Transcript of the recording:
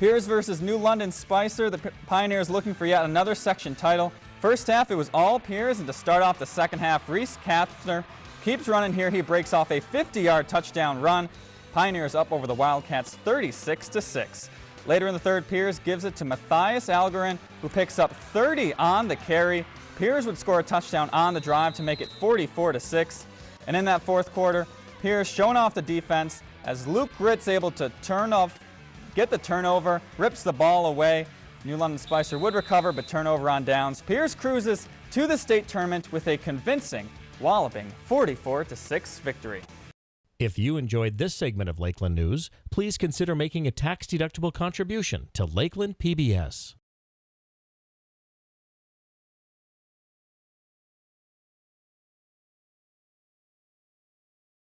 Pierz versus New London Spicer. The Pioneers looking for yet another section title. First half, it was all Pierz, and to start off the second half, Reese Kastner keeps running here. He breaks off a 50-yard touchdown run. Pioneers up over the Wildcats 36 to 6. Later in the third, Pierz gives it to Matthias Algarin, who picks up 30 on the carry. Pierz would score a touchdown on the drive to make it 44 to 6. And in that fourth quarter, Pierz showing off the defense as Luke Gritz able to turn off, get the turnover, rips the ball away. New London Spicer would recover, but turnover on downs. Pierz cruises to the state tournament with a convincing, walloping 44 to 6 victory. If you enjoyed this segment of Lakeland News, please consider making a tax-deductible contribution to Lakeland PBS.